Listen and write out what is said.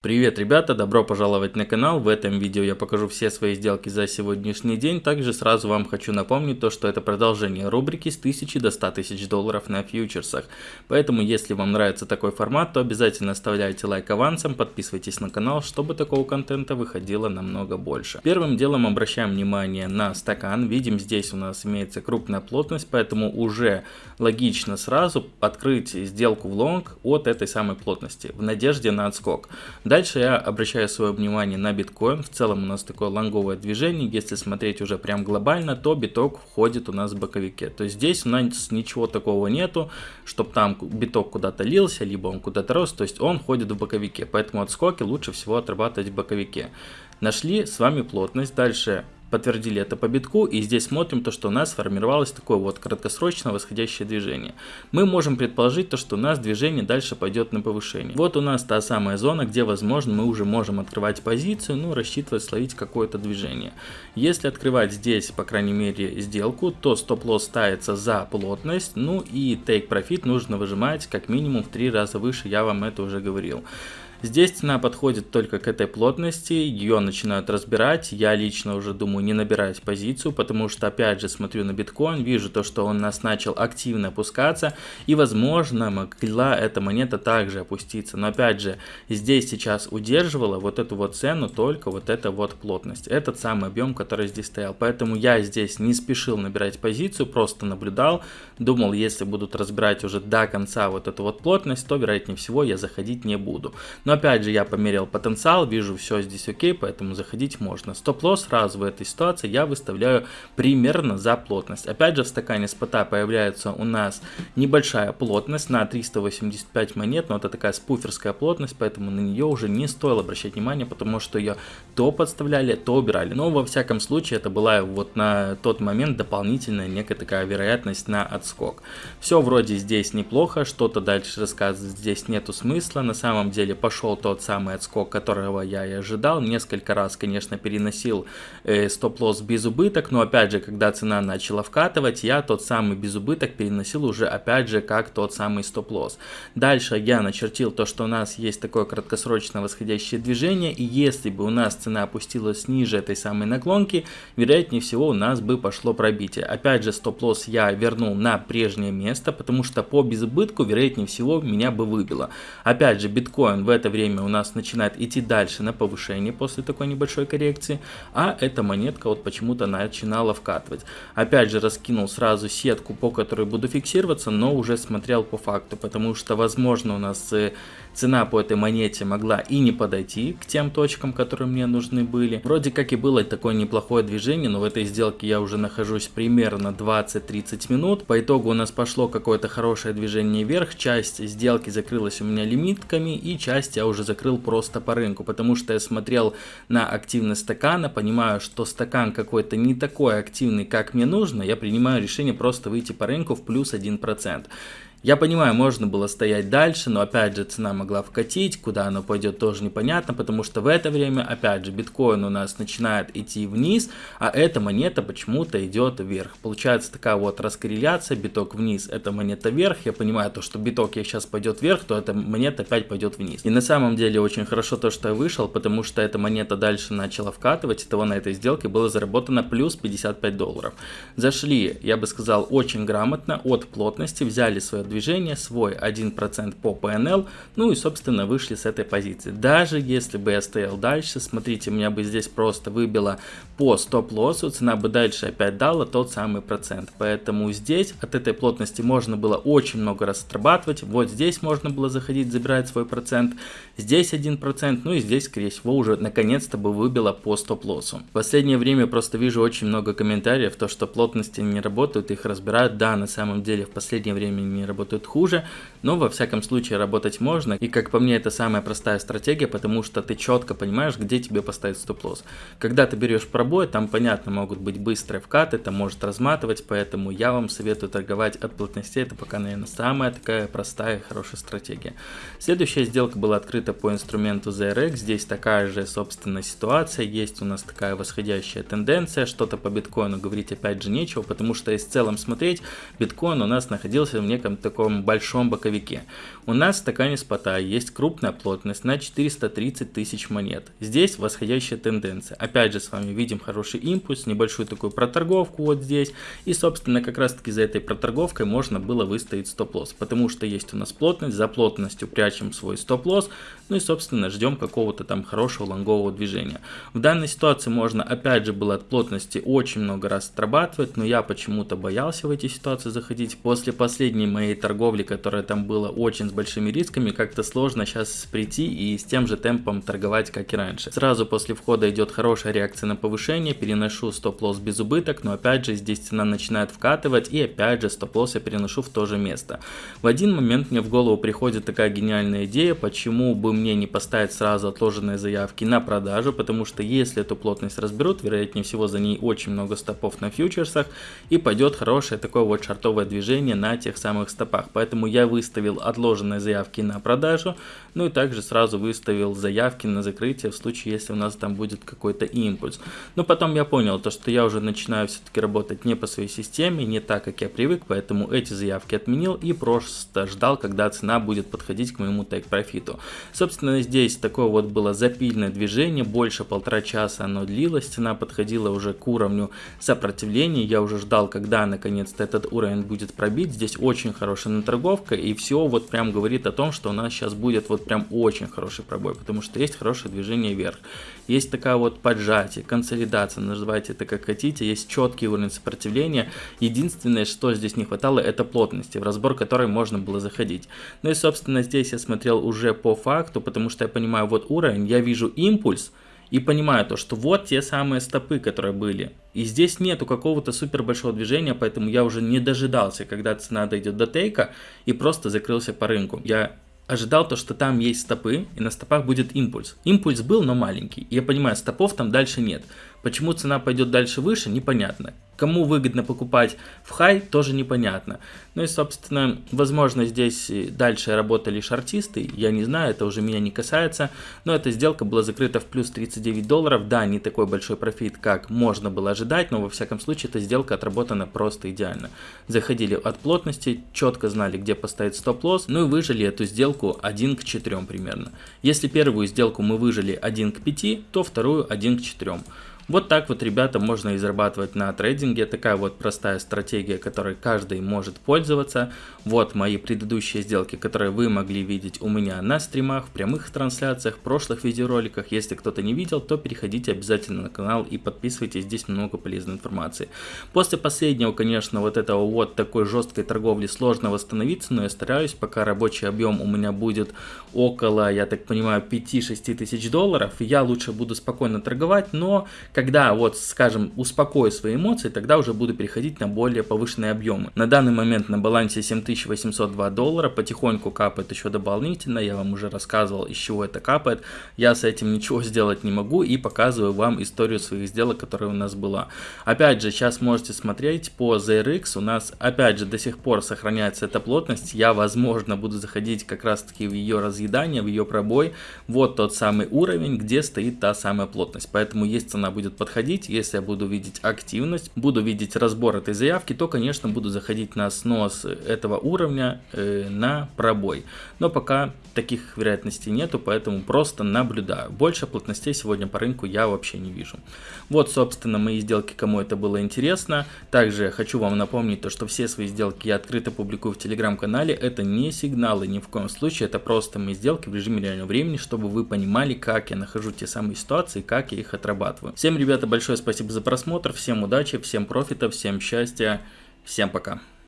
Привет, ребята! Добро пожаловать на канал. В этом видео я покажу все свои сделки за сегодняшний день. Также сразу вам хочу напомнить то, что это продолжение рубрики с 1000 до 100 тысяч долларов на фьючерсах. Поэтому, если вам нравится такой формат, то обязательно оставляйте лайк авансом, подписывайтесь на канал, чтобы такого контента выходило намного больше. Первым делом обращаем внимание на стакан. Видим, здесь у нас имеется крупная плотность, поэтому уже логично сразу открыть сделку в лонг от этой самой плотности, в надежде на отскок. Дальше я обращаю свое внимание на биткоин. В целом у нас такое лонговое движение. Если смотреть уже прям глобально, то биток входит у нас в боковике. То есть здесь у нас ничего такого нету, чтобы там биток куда-то лился, либо он куда-то рос. То есть он ходит в боковике. Поэтому отскоки лучше всего отрабатывать в боковике. Нашли с вами плотность. Дальше подтвердили это по битку, и здесь смотрим то, что у нас сформировалось такое вот краткосрочное восходящее движение. Мы можем предположить то, что у нас движение дальше пойдет на повышение. Вот у нас та самая зона, где возможно мы уже можем открывать позицию, ну рассчитывать словить какое-то движение. Если открывать здесь, по крайней мере, сделку, то стоп-лосс ставится за плотность, ну и take profit нужно выжимать как минимум в три раза выше, я вам это уже говорил. Здесь цена подходит только к этой плотности, ее начинают разбирать, я лично уже думаю не набирать позицию, потому что опять же смотрю на биткоин, вижу то, что он нас начал активно опускаться, и возможно могла эта монета также опуститься, но опять же здесь сейчас удерживала вот эту вот цену только вот эта вот плотность, этот самый объем, который здесь стоял, поэтому я здесь не спешил набирать позицию, просто наблюдал, думал если будут разбирать уже до конца вот эту вот плотность, то вероятнее всего я заходить не буду. Но опять же, я померил потенциал, вижу все здесь окей, поэтому заходить можно. Стоп-лосс сразу в этой ситуации я выставляю примерно за плотность. Опять же, в стакане спота появляется у нас небольшая плотность на 385 монет, но это такая спуферская плотность, поэтому на нее уже не стоило обращать внимание, потому что ее то подставляли, то убирали. Но во всяком случае, это была вот на тот момент дополнительная некая такая вероятность на отскок. Все вроде здесь неплохо, что-то дальше рассказывать здесь нету смысла. На самом деле пошел пошел тот самый отскок, которого я и ожидал. Несколько раз, конечно, переносил э, стоп-лосс без убыток, но опять же, когда цена начала вкатывать, я тот самый без убыток переносил уже опять же как тот самый стоп-лосс. Дальше я начертил то, что у нас есть такое краткосрочное восходящее движение, и если бы у нас цена опустилась ниже этой самой наклонки, вероятнее всего у нас бы пошло пробитие. Опять же, стоп-лосс я вернул на прежнее место, потому что по безубытку, вероятнее всего, меня бы выбило. Опять же, биткоин в это это время у нас начинает идти дальше на повышение после такой небольшой коррекции, а эта монетка вот почему-то начинала вкатывать. Опять же раскинул сразу сетку, по которой буду фиксироваться, но уже смотрел по факту, потому что возможно у нас э, цена по этой монете могла и не подойти к тем точкам, которые мне нужны были. Вроде как и было такое неплохое движение, но в этой сделке я уже нахожусь примерно 20-30 минут. По итогу у нас пошло какое-то хорошее движение вверх, часть сделки закрылась у меня лимитками и часть я уже закрыл просто по рынку, потому что я смотрел на активность стакана, понимаю, что стакан какой-то не такой активный, как мне нужно, я принимаю решение просто выйти по рынку в плюс 1%. Я понимаю, можно было стоять дальше, но опять же цена могла вкатить, куда она пойдет тоже непонятно, потому что в это время опять же биткоин у нас начинает идти вниз, а эта монета почему-то идет вверх. Получается такая вот раскорреляция, биток вниз, эта монета вверх, я понимаю то, что биток я сейчас пойдет вверх, то эта монета опять пойдет вниз. И на самом деле очень хорошо то, что я вышел, потому что эта монета дальше начала вкатывать, и того на этой сделке было заработано плюс 55 долларов. Зашли, я бы сказал, очень грамотно от плотности, взяли свое движение, свой 1% по PNL, ну и собственно вышли с этой позиции. Даже если бы я стоял дальше, смотрите, меня бы здесь просто выбило по стоп-лоссу, цена бы дальше опять дала тот самый процент. Поэтому здесь от этой плотности можно было очень много раз отрабатывать, вот здесь можно было заходить, забирать свой процент, здесь 1%, ну и здесь скорее всего уже наконец-то бы выбило по стоп-лоссу. В последнее время просто вижу очень много комментариев, то что плотности не работают, их разбирают, да, на самом деле в последнее время не работают работают хуже, но во всяком случае работать можно. И как по мне это самая простая стратегия, потому что ты четко понимаешь, где тебе поставить стоп-лосс. Когда ты берешь пробой, там понятно могут быть быстрые вкаты, это может разматывать, поэтому я вам советую торговать от плотностей, это пока, наверное, самая такая простая и хорошая стратегия. Следующая сделка была открыта по инструменту ZRX, здесь такая же, собственно, ситуация, есть у нас такая восходящая тенденция, что-то по биткоину говорить опять же нечего, потому что если в целом смотреть, биткоин у нас находился в неком таком большом боковике. У нас в стакане спота есть крупная плотность на 430 тысяч монет. Здесь восходящая тенденция. Опять же с вами видим хороший импульс, небольшую такую проторговку вот здесь. И собственно как раз таки за этой проторговкой можно было выставить стоп-лосс. Потому что есть у нас плотность, за плотностью прячем свой стоп-лосс. Ну и собственно ждем какого-то там хорошего лонгового движения. В данной ситуации можно опять же было от плотности очень много раз отрабатывать. Но я почему-то боялся в эти ситуации заходить. После последней моей торговли, которая там была очень большими рисками, как-то сложно сейчас прийти и с тем же темпом торговать, как и раньше. Сразу после входа идет хорошая реакция на повышение, переношу стоп-лосс без убыток, но опять же здесь цена начинает вкатывать и опять же стоп-лосс я переношу в то же место. В один момент мне в голову приходит такая гениальная идея, почему бы мне не поставить сразу отложенные заявки на продажу, потому что если эту плотность разберут, вероятнее всего за ней очень много стопов на фьючерсах и пойдет хорошее такое вот шартовое движение на тех самых стопах. Поэтому я выставил отложенные заявки на продажу, ну и также сразу выставил заявки на закрытие в случае, если у нас там будет какой-то импульс. Но потом я понял, то, что я уже начинаю все-таки работать не по своей системе, не так, как я привык, поэтому эти заявки отменил и просто ждал, когда цена будет подходить к моему тейк-профиту. Собственно, здесь такое вот было запильное движение, больше полтора часа оно длилось, цена подходила уже к уровню сопротивления, я уже ждал, когда наконец-то этот уровень будет пробит, здесь очень хорошая наторговка и все вот прям говорит о том, что у нас сейчас будет вот прям очень хороший пробой, потому что есть хорошее движение вверх. Есть такая вот поджатие, консолидация, называйте это как хотите, есть четкий уровень сопротивления. Единственное, что здесь не хватало, это плотности, в разбор которой можно было заходить. Ну и собственно здесь я смотрел уже по факту, потому что я понимаю вот уровень, я вижу импульс, и понимаю то, что вот те самые стопы, которые были. И здесь нету какого-то супер большого движения, поэтому я уже не дожидался, когда цена дойдет до тейка и просто закрылся по рынку. Я ожидал то, что там есть стопы и на стопах будет импульс. Импульс был, но маленький. Я понимаю, стопов там дальше нет. Почему цена пойдет дальше выше, непонятно. Кому выгодно покупать в хай, тоже непонятно. Ну и, собственно, возможно, здесь дальше работали шартисты, я не знаю, это уже меня не касается, но эта сделка была закрыта в плюс 39 долларов. Да, не такой большой профит, как можно было ожидать, но во всяком случае эта сделка отработана просто идеально. Заходили от плотности, четко знали, где поставить стоп-лосс, ну и выжили эту сделку 1 к 4 примерно. Если первую сделку мы выжили 1 к 5, то вторую 1 к 4. Вот так вот, ребята, можно и зарабатывать на трейдинге. Такая вот простая стратегия, которой каждый может пользоваться. Вот мои предыдущие сделки, которые вы могли видеть у меня на стримах, в прямых трансляциях, в прошлых видеороликах. Если кто-то не видел, то переходите обязательно на канал и подписывайтесь, здесь много полезной информации. После последнего, конечно, вот этого вот такой жесткой торговли сложно восстановиться, но я стараюсь, пока рабочий объем у меня будет около, я так понимаю, 5-6 тысяч долларов, я лучше буду спокойно торговать, но когда вот, скажем, успокою свои эмоции, тогда уже буду переходить на более повышенные объемы. На данный момент на балансе 7802 доллара, потихоньку капает еще дополнительно, я вам уже рассказывал, из чего это капает. Я с этим ничего сделать не могу и показываю вам историю своих сделок, которая у нас была. Опять же, сейчас можете смотреть по ZRX, у нас опять же до сих пор сохраняется эта плотность, я возможно буду заходить как раз таки в ее разъедание, в ее пробой. Вот тот самый уровень, где стоит та самая плотность, поэтому есть цена будет будет подходить, если я буду видеть активность, буду видеть разбор этой заявки, то, конечно, буду заходить на снос этого уровня э, на пробой. Но пока таких вероятностей нету, поэтому просто наблюдаю. Больше плотностей сегодня по рынку я вообще не вижу. Вот, собственно, мои сделки, кому это было интересно. Также хочу вам напомнить то, что все свои сделки я открыто публикую в телеграм-канале. Это не сигналы ни в коем случае, это просто мои сделки в режиме реального времени, чтобы вы понимали, как я нахожу те самые ситуации, как я их отрабатываю. Всем ребята, большое спасибо за просмотр, всем удачи, всем профита, всем счастья, всем пока.